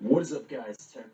What is up guys, Tech